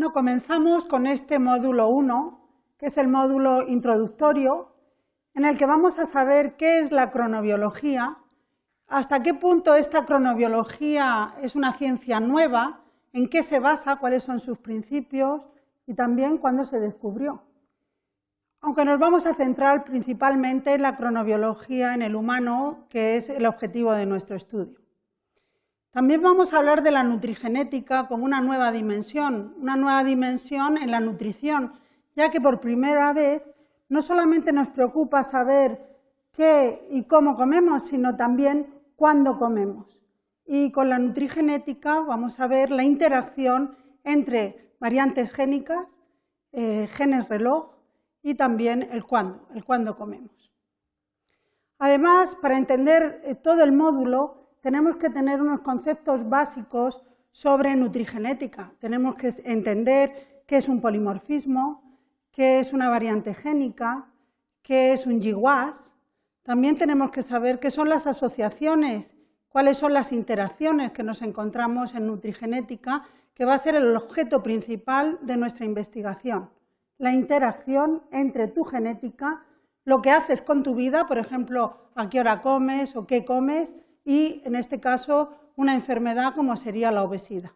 Bueno, comenzamos con este módulo 1, que es el módulo introductorio, en el que vamos a saber qué es la cronobiología, hasta qué punto esta cronobiología es una ciencia nueva, en qué se basa, cuáles son sus principios y también cuándo se descubrió. Aunque nos vamos a centrar principalmente en la cronobiología en el humano, que es el objetivo de nuestro estudio. También vamos a hablar de la nutrigenética como una nueva dimensión, una nueva dimensión en la nutrición, ya que por primera vez no solamente nos preocupa saber qué y cómo comemos, sino también cuándo comemos. Y con la nutrigenética vamos a ver la interacción entre variantes génicas, eh, genes reloj y también el cuándo, el cuándo comemos. Además, para entender eh, todo el módulo, tenemos que tener unos conceptos básicos sobre nutrigenética. Tenemos que entender qué es un polimorfismo, qué es una variante génica, qué es un GWAS. También tenemos que saber qué son las asociaciones, cuáles son las interacciones que nos encontramos en nutrigenética, que va a ser el objeto principal de nuestra investigación. La interacción entre tu genética, lo que haces con tu vida, por ejemplo, a qué hora comes o qué comes, y, en este caso, una enfermedad como sería la obesidad.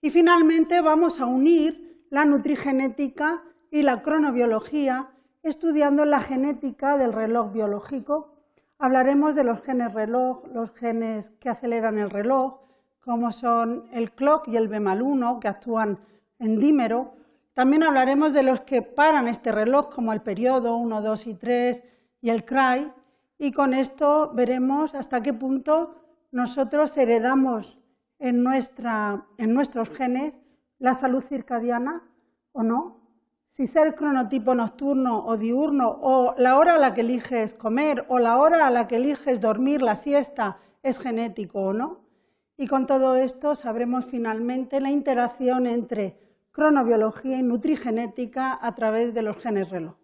Y finalmente vamos a unir la nutrigenética y la cronobiología estudiando la genética del reloj biológico. Hablaremos de los genes reloj, los genes que aceleran el reloj, como son el clock y el B-1, que actúan en dímero. También hablaremos de los que paran este reloj, como el periodo 1, 2 y 3 y el CRY, y con esto veremos hasta qué punto nosotros heredamos en, nuestros genes la salud circadiana o no, si ser cronotipo nocturno o diurno, o la hora a la que eliges comer, o la hora a la que eliges dormir la siesta, es genético o no. Y con todo esto sabremos finalmente la interacción entre cronobiología y nutrigenética a través de los genes reloj.